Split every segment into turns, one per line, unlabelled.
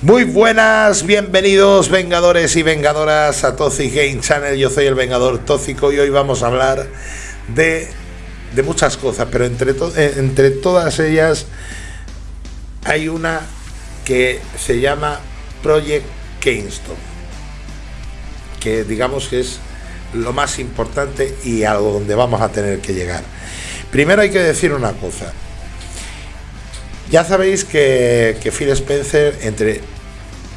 Muy buenas, bienvenidos Vengadores y Vengadoras a Toxic Game Channel. Yo soy el Vengador Tóxico y hoy vamos a hablar de, de muchas cosas, pero entre, eh, entre todas ellas hay una que se llama Project Keystone, que digamos que es lo más importante y a donde vamos a tener que llegar. Primero hay que decir una cosa. Ya sabéis que, que Phil Spencer, entre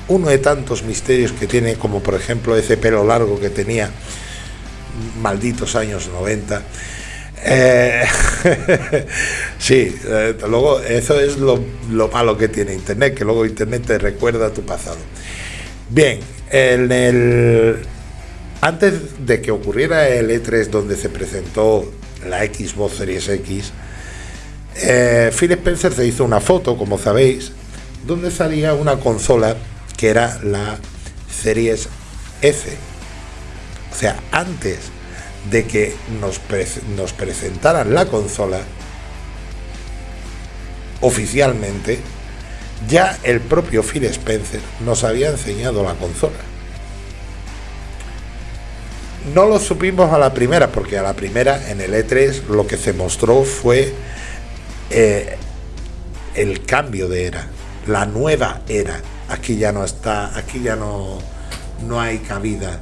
uno de tantos misterios que tiene, como por ejemplo ese pelo largo que tenía, malditos años 90, eh, sí, luego eso es lo, lo, malo que tiene Internet, que luego Internet te recuerda a tu pasado. Bien, en el, antes de que ocurriera el E3 donde se presentó la Xbox Series X, eh, Phil Spencer se hizo una foto, como sabéis, donde salía una consola que era la Series S. O sea, antes de que nos, nos presentaran la consola, oficialmente, ya el propio Phil Spencer nos había enseñado la consola. No lo supimos a la primera, porque a la primera en el E3 lo que se mostró fue eh, el cambio de era, la nueva era. Aquí ya no está, aquí ya no, no hay cabida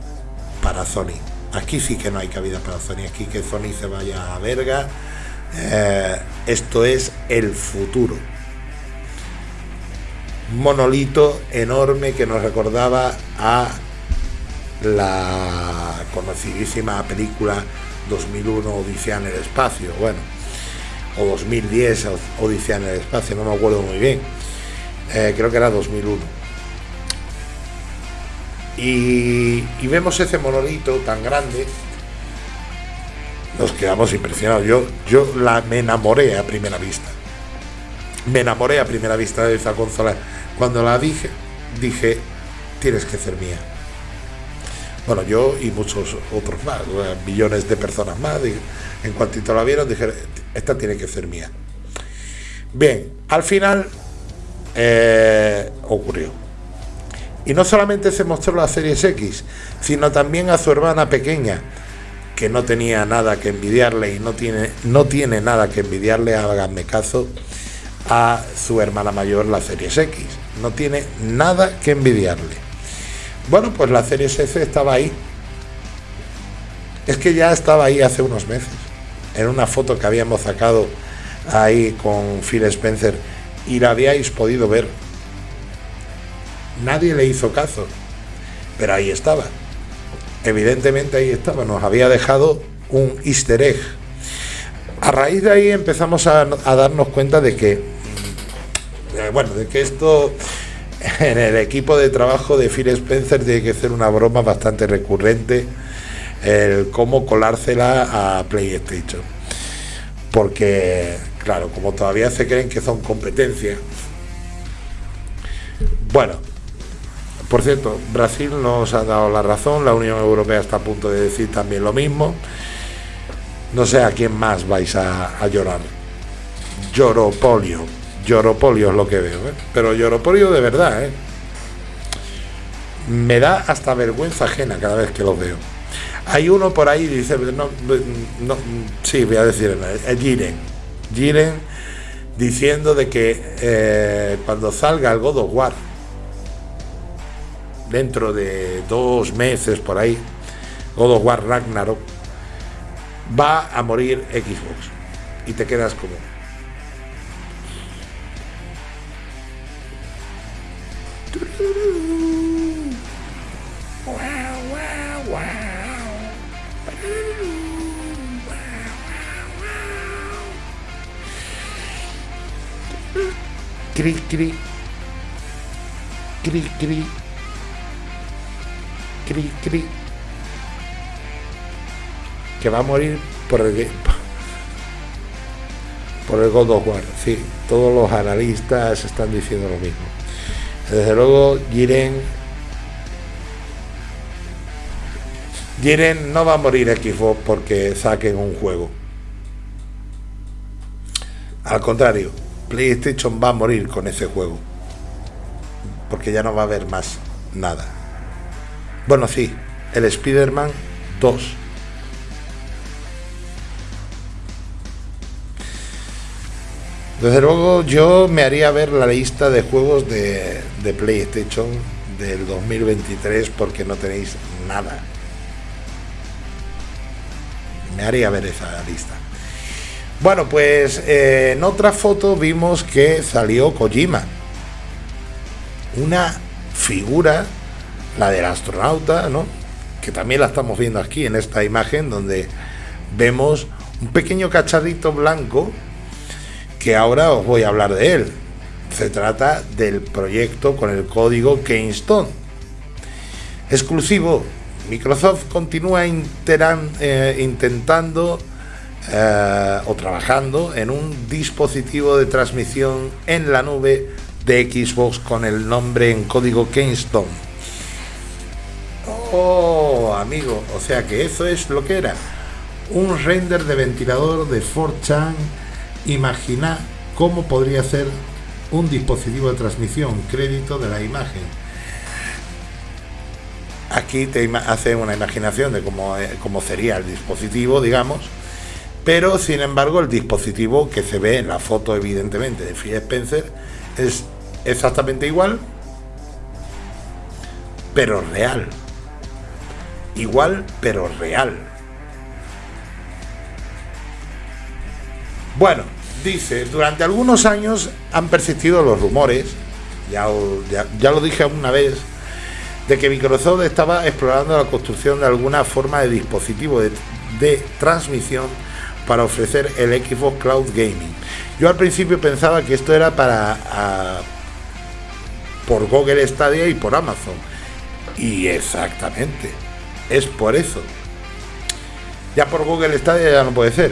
para Sony. Aquí sí que no hay cabida para Sony. Aquí que Sony se vaya a verga. Eh, esto es el futuro. Monolito enorme que nos recordaba a la conocidísima película 2001 Odisea en el espacio. Bueno, o 2010 Odisea en el espacio, no me acuerdo muy bien. Eh, creo que era 2001. Y, vemos ese monolito tan grande, nos quedamos impresionados. Yo, yo la, me enamoré a primera vista. Me enamoré a primera vista de esa consola. Cuando la dije, dije, tienes que ser mía. Bueno, yo y muchos otros más, millones de personas más, en cuantito la vieron, dije, esta tiene que ser mía. Bien, al final eh, ocurrió. Y no solamente se mostró la Series X, sino también a su hermana pequeña, que no tenía nada que envidiarle y no tiene, no tiene nada que envidiarle, háganme caso, a su hermana mayor, la Series X. No tiene nada que envidiarle. Bueno, pues la Series S estaba ahí. Es que ya estaba ahí hace unos meses. En una foto que habíamos sacado ahí con Phil Spencer y la habíais podido ver nadie le hizo caso, pero ahí estaba. Evidentemente ahí estaba, nos había dejado un easter egg. A raíz de ahí empezamos a, darnos cuenta de que, eh, bueno, de que esto en el equipo de trabajo de Phil Spencer tiene que ser una broma bastante recurrente el cómo colársela a PlayStation. Porque, claro, como todavía se creen que son competencias. Bueno, por cierto, Brasil nos ha dado la razón, la Unión Europea está a punto de decir también lo mismo. No sé a quién más vais a, llorar. Lloropolio. Lloropolio es lo que veo, ¿eh? pero lloropolio de verdad. ¿eh? Me da hasta vergüenza ajena cada vez que lo veo. Hay uno por ahí, dice, no, no, sí, voy a decir, Giren. Giren diciendo de que eh, cuando salga el God of War, dentro de dos meses por ahí, God of War Ragnarok, va a morir Xbox. Y te quedas como... Cri, cri. Cri, cri que va a morir por el por el God of War. Sí, todos los analistas están diciendo lo mismo. Desde luego, Jiren Jiren no va a morir Xbox porque saquen un juego. Al contrario, PlayStation va a morir con ese juego. porque ya no va a haber más nada. Bueno, sí, el Spider-Man 2. Desde luego yo me haría ver la lista de juegos de, de PlayStation del 2023 porque no tenéis nada. Me haría ver esa lista. Bueno, pues eh, en otra foto vimos que salió Kojima. Una figura, la del astronauta, ¿no? Que también la estamos viendo aquí en esta imagen donde vemos un pequeño cacharrito blanco que ahora os voy a hablar de él. Se trata del proyecto con el código Keystone. Exclusivo. Microsoft continúa eh, intentando eh, o trabajando en un dispositivo de transmisión en la nube de Xbox con el nombre en código Keystone. Oh, amigo, o sea que eso es lo que era. Un render de ventilador de 4chan Imagina cómo podría ser un dispositivo de transmisión, crédito de la imagen. Aquí te hace una imaginación de cómo, eh, cómo sería el dispositivo, digamos, pero sin embargo el dispositivo que se ve en la foto evidentemente de Phil Spencer es exactamente igual, pero real. Igual, pero real. Bueno, dice, durante algunos años han persistido los rumores, ya, ya, lo dije una vez, de que Microsoft estaba explorando la construcción de alguna forma de dispositivo de, transmisión para ofrecer el Xbox Cloud Gaming. Yo al principio pensaba que esto era para por Google Stadia y por Amazon. Y exactamente, es por eso. Ya por Google Stadia ya no puede ser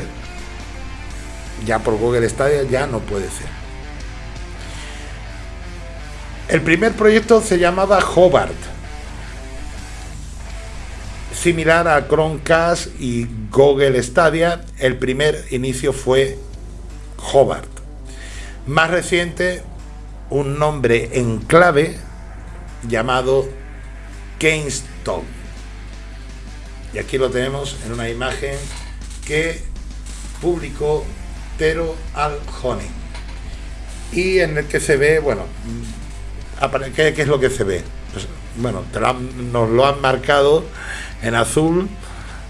ya por Google Stadia ya no puede ser. El primer proyecto se llamaba Hobart, similar a Chromecast y Google Stadia. El primer inicio fue Hobart. Más reciente, un nombre en clave llamado Keystone. Y aquí lo tenemos en una imagen que publicó pero al honey. Y en el que se ve, bueno, ¿qué, qué es lo que se ve? Pues, bueno, nos lo han marcado en azul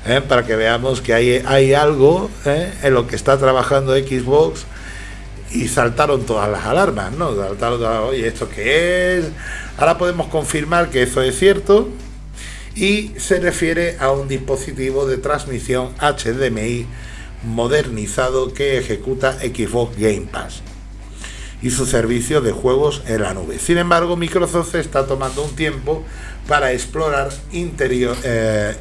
¿eh? para que veamos que hay, hay algo ¿eh? en lo que está trabajando Xbox y saltaron todas las alarmas, ¿no? Saltaron oye, ¿esto qué es? Ahora podemos confirmar que eso es cierto y se refiere a un dispositivo de transmisión HDMI modernizado que ejecuta Xbox Game Pass y su servicio de juegos en la nube. Sin embargo, Microsoft está tomando un tiempo para explorar interior, eh,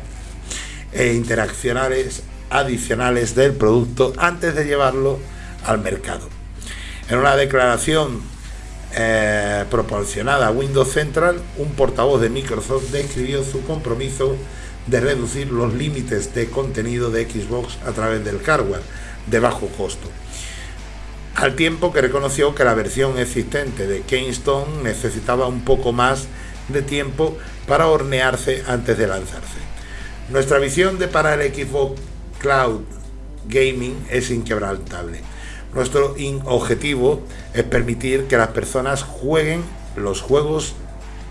e interaccionales adicionales del producto antes de llevarlo al mercado. En una declaración eh, proporcionada a Windows Central, un portavoz de Microsoft describió su compromiso de reducir los límites de contenido de Xbox a través del hardware de bajo costo. Al tiempo que reconoció que la versión existente de Keystone necesitaba un poco más de tiempo para hornearse antes de lanzarse. Nuestra visión de para el Xbox Cloud Gaming es inquebrantable. Nuestro objetivo es permitir que las personas jueguen los juegos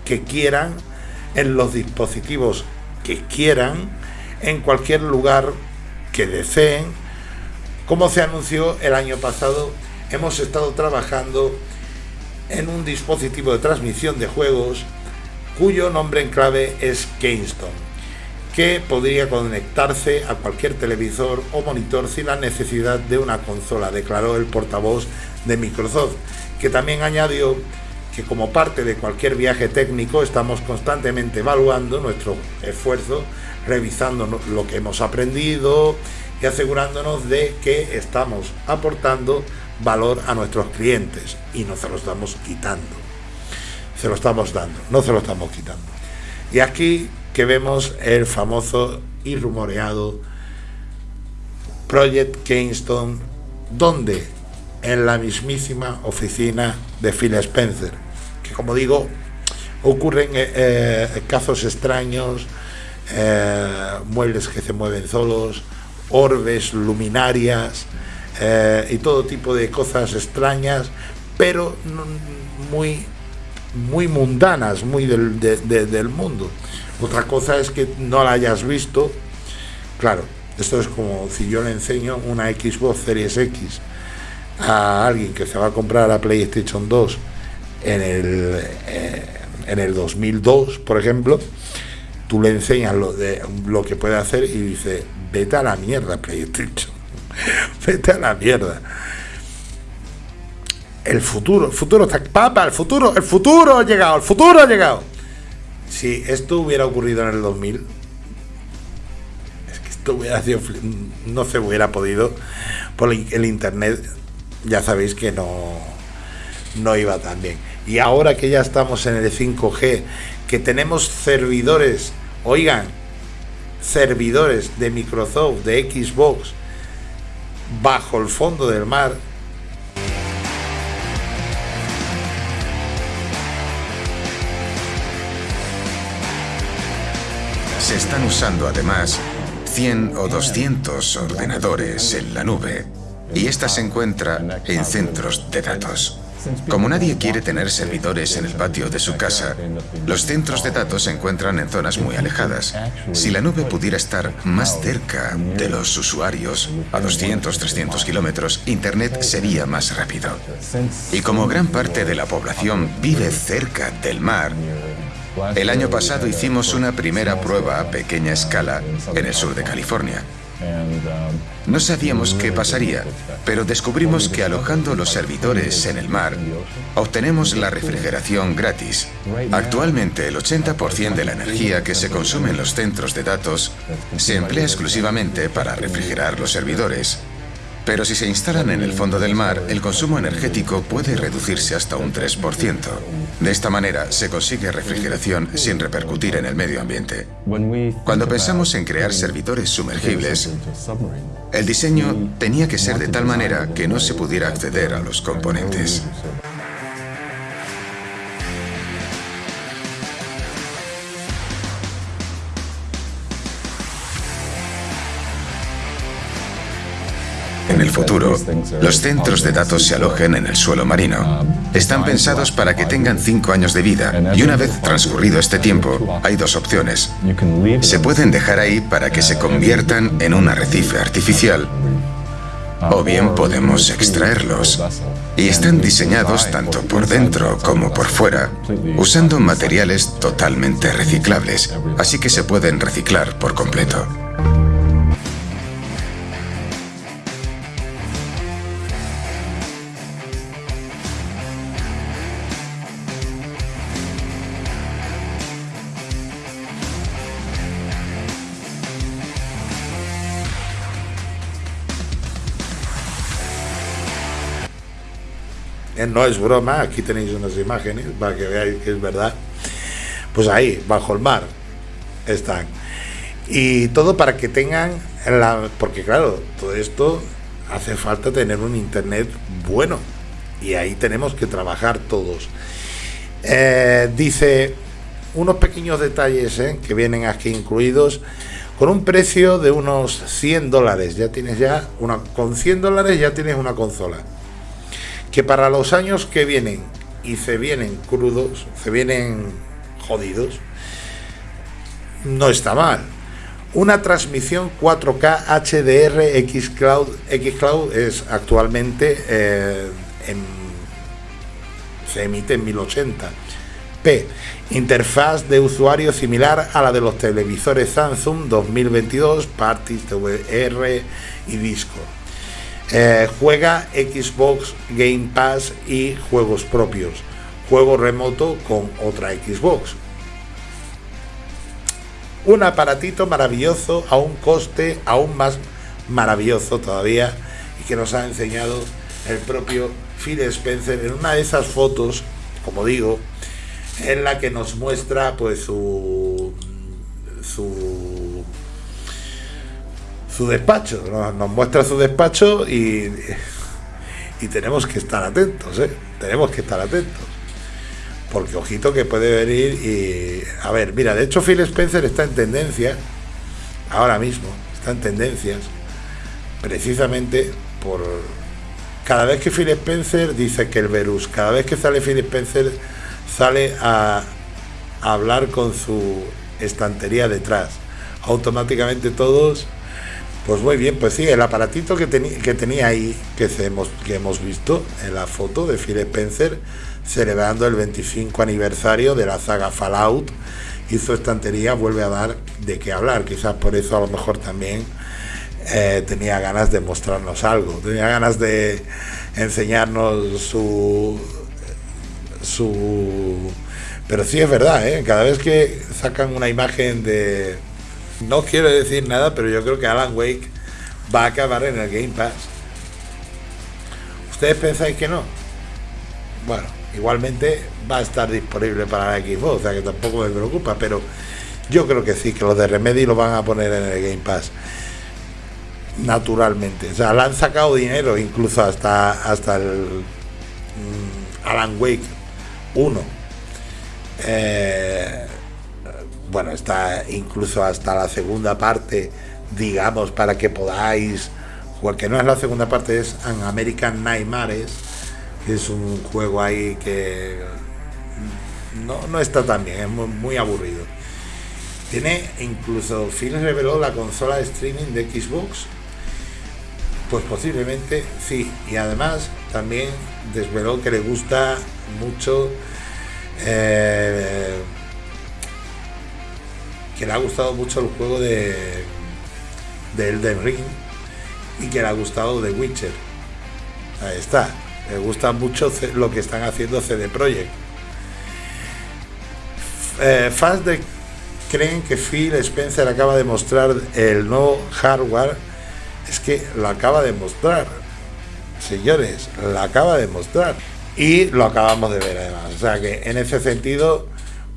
que quieran en los dispositivos que quieran, en cualquier lugar que deseen. Como se anunció el año pasado, hemos estado trabajando en un dispositivo de transmisión de juegos cuyo nombre en clave es Keystone, que podría conectarse a cualquier televisor o monitor sin la necesidad de una consola, declaró el portavoz de Microsoft, que también añadió que como parte de cualquier viaje técnico estamos constantemente evaluando nuestro esfuerzo, revisando lo que hemos aprendido y asegurándonos de que estamos aportando valor a nuestros clientes y no se lo estamos quitando. Se lo estamos dando, no se lo estamos quitando. Y aquí que vemos el famoso y rumoreado Project Keystone, donde en la mismísima oficina de Phil Spencer, como digo, ocurren casos extraños, muebles que se mueven solos, orbes, luminarias y todo tipo de cosas extrañas, pero muy, muy mundanas, muy del, del mundo. Otra cosa es que no la hayas visto. Claro, esto es como si yo le enseño una Xbox Series X a alguien que se va a comprar la PlayStation 2 en el, eh, en el 2002, por ejemplo, tú le enseñas lo, de, lo que puede hacer y dice, vete a la mierda PlayStation, vete a la mierda. El futuro, el futuro está, papá, el futuro, el futuro ha llegado, el futuro ha llegado. Si esto hubiera ocurrido en el 2000, es que esto hubiera sido, no se hubiera podido por el internet ya sabéis que no, no iba tan bien. Y ahora que ya estamos en el 5G, que tenemos servidores, oigan, servidores de Microsoft, de Xbox, bajo el fondo del mar,
Se están usando además 100 o 200 ordenadores en la nube y esta se encuentra en centros de datos. Como nadie quiere tener servidores en el patio de su casa, los centros de datos se encuentran en zonas muy alejadas. Si la nube pudiera estar más cerca de los usuarios, a 200, 300 kilómetros, Internet sería más rápido. Y como gran parte de la población vive cerca del mar, el año pasado hicimos una primera prueba a pequeña escala en el sur de California. No sabíamos qué pasaría, pero descubrimos que alojando los servidores en el mar, obtenemos la refrigeración gratis. Actualmente el 80% de la energía que se consume en los centros de datos se emplea exclusivamente para refrigerar los servidores. Pero si se instalan en el fondo del mar, el consumo energético puede reducirse hasta un 3%. De esta manera se consigue refrigeración sin repercutir en el medio ambiente. Cuando pensamos en crear servidores sumergibles, el diseño tenía que ser de tal manera que no se pudiera acceder a los componentes. Los centros de datos se alojen en el suelo marino. Están pensados para que tengan cinco años de vida y una vez transcurrido este tiempo, hay dos opciones. Se pueden dejar ahí para que se conviertan en un arrecife artificial o bien podemos extraerlos. Y están diseñados tanto por dentro como por fuera, usando materiales totalmente reciclables, así que se pueden reciclar por completo.
No es broma, aquí tenéis unas imágenes para que veáis que es verdad. Pues ahí, bajo el mar, están. Y todo para que tengan la... Porque claro, todo esto hace falta tener un internet bueno. Y ahí tenemos que trabajar todos. Eh, dice unos pequeños detalles eh, que vienen aquí incluidos con un precio de unos 100 dólares. Ya tienes ya una... Con 100 dólares ya tienes una consola que para los años que vienen y se vienen crudos, se vienen jodidos, no está mal. Una transmisión 4K HDR Xcloud, Xcloud es actualmente eh, se emite en 1080. P. Interfaz de usuario similar a la de los televisores Samsung 2022, Parties, VR y Discord. Eh, juega Xbox Game Pass y juegos propios. Juego remoto con otra Xbox. Un aparatito maravilloso a un coste aún más maravilloso todavía y que nos ha enseñado el propio Phil Spencer en una de esas fotos, como digo, en la que nos muestra pues su su su despacho, nos, muestra su despacho y, y tenemos que estar atentos, ¿eh? tenemos que estar atentos. porque ojito que puede venir y... A ver, mira, de hecho Phil Spencer está en tendencia, ahora mismo, está en tendencias, precisamente por... Cada vez que Phil Spencer dice que el Verus, cada vez que sale Phil Spencer sale a, a hablar con su estantería detrás. Automáticamente todos pues muy bien, pues sí, el aparatito que, tenía ahí, que, hemos, que hemos visto en la foto de Phil Spencer, celebrando el 25 aniversario de la saga Fallout, y su estantería vuelve a dar de qué hablar. Quizás por eso a lo mejor también eh, tenía ganas de mostrarnos algo, tenía ganas de enseñarnos su... su pero sí es verdad, ¿eh? cada vez que sacan una imagen de no quiero decir nada, pero yo creo que Alan Wake va a acabar en el Game Pass. ¿Ustedes pensáis que no? Bueno, igualmente va a estar disponible para la Xbox, o sea que tampoco me preocupa, pero yo creo que sí, que los de Remedy lo van a poner en el Game Pass. Naturalmente. O sea, le han sacado dinero incluso hasta, hasta el mm, Alan Wake 1. Eh, bueno, está incluso hasta la segunda parte, digamos, para que podáis jugar, que no es la segunda parte, es an American Nightmares, que es un juego ahí que no, está tan bien, es muy, aburrido. Tiene incluso, Phil reveló la consola de streaming de Xbox, pues posiblemente sí, y además también desveló que le gusta mucho eh, que le ha gustado mucho el juego de, de Elden Ring y que le ha gustado The Witcher. Ahí está. Le gusta mucho lo que están haciendo CD Projekt. Eh, fans de creen que Phil Spencer acaba de mostrar el nuevo hardware. Es que lo acaba de mostrar. Señores, lo acaba de mostrar. Y lo acabamos de ver además. O sea que en ese sentido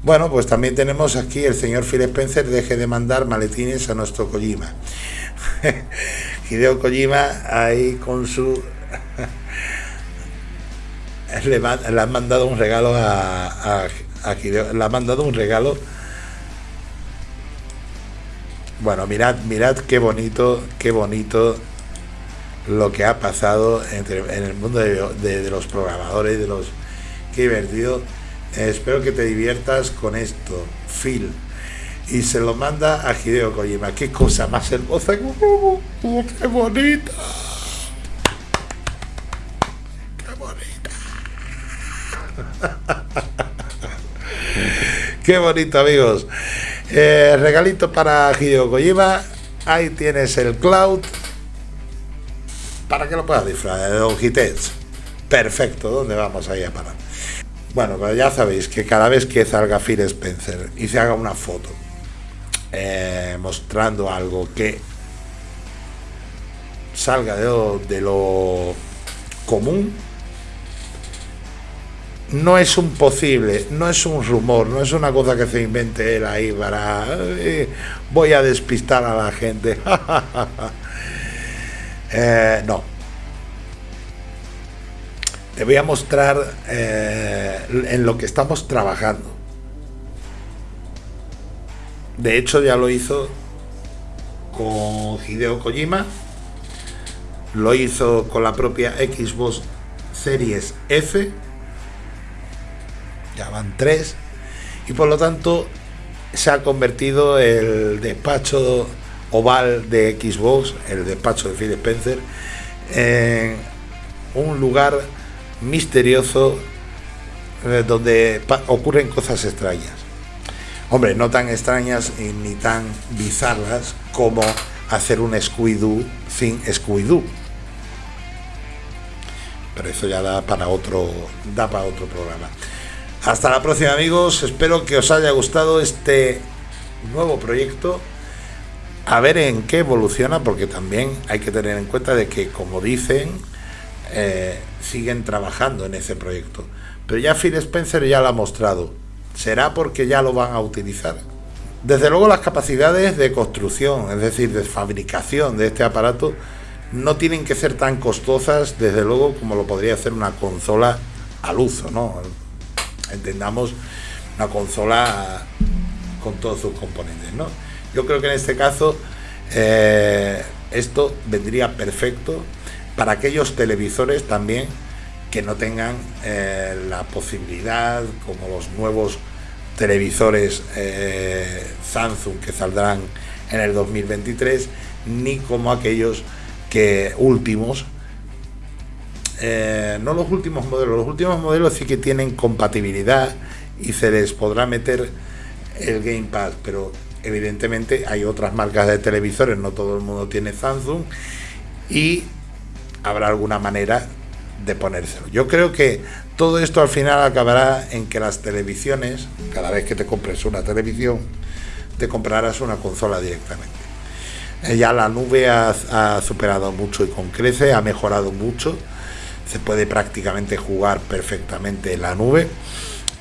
bueno, pues también tenemos aquí el señor Phil Spencer, deje de mandar maletines a nuestro Kojima. Hideo Kojima ahí con su... le, han mandado un regalo a, a, mandado un regalo. Bueno, mirad, mirad qué bonito, qué bonito lo que ha pasado entre, en el mundo de, de los programadores, de los... Qué divertido espero que te diviertas con esto, Phil. Y se lo manda a Hideo Kojima. Qué cosa más hermosa. ¡Qué bonita! ¡Qué bonita! ¡Qué bonito, amigos! Eh, regalito para Hideo Kojima. Ahí tienes el cloud. Para que lo puedas disfrutar de Don Perfecto, ¿dónde vamos ahí a parar? Bueno, pues ya sabéis que cada vez que salga Phil Spencer y se haga una foto eh, mostrando algo que salga de lo, común, no es un posible, no es un rumor, no es una cosa que se invente él ahí para voy a despistar a la gente. Eh, no, te voy a mostrar eh, en lo que estamos trabajando. De hecho ya lo hizo con Hideo Kojima, lo hizo con la propia Xbox Series F, ya van tres, y por lo tanto se ha convertido el despacho oval de Xbox, el despacho de Phil Spencer, en un lugar misterioso eh, donde ocurren cosas extrañas. Hombre, no tan extrañas ni tan bizarras como hacer un Scooby-Doo sin Scooby-Doo. Pero eso ya da para otro, da para otro programa. Hasta la próxima amigos, espero que os haya gustado este nuevo proyecto. A ver en qué evoluciona, porque también hay que tener en cuenta de que, como dicen, eh, siguen trabajando en ese proyecto. Pero ya Phil Spencer ya lo ha mostrado. ¿Será porque ya lo van a utilizar? Desde luego las capacidades de construcción, es decir, de fabricación de este aparato, no tienen que ser tan costosas, desde luego, como lo podría hacer una consola al uso, ¿no? entendamos una consola con todos sus componentes. Yo creo que en este caso eh, esto vendría perfecto para aquellos televisores también que no tengan eh, la posibilidad, como los nuevos televisores eh, Samsung que saldrán en el 2023, ni como aquellos que últimos, eh, no los últimos modelos, los últimos modelos sí que tienen compatibilidad y se les podrá meter el Gamepad, pero evidentemente hay otras marcas de televisores, no todo el mundo tiene Samsung y habrá alguna manera de ponérselo. Yo creo que todo esto al final acabará en que las televisiones, cada vez que te compres una televisión, te comprarás una consola directamente. Eh, ya la nube ha, superado mucho y con crece, ha mejorado mucho, se puede prácticamente jugar perfectamente en la nube,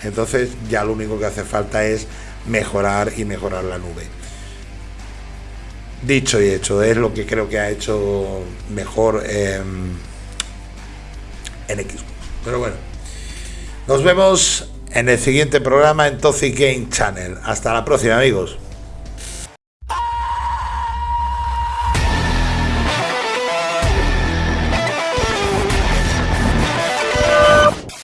entonces ya lo único que hace falta es mejorar y mejorar la nube. Dicho y hecho, es lo que creo que ha hecho mejor en Xbox. Pero bueno, nos vemos en el siguiente programa en Toxic Game Channel. Hasta la próxima, amigos.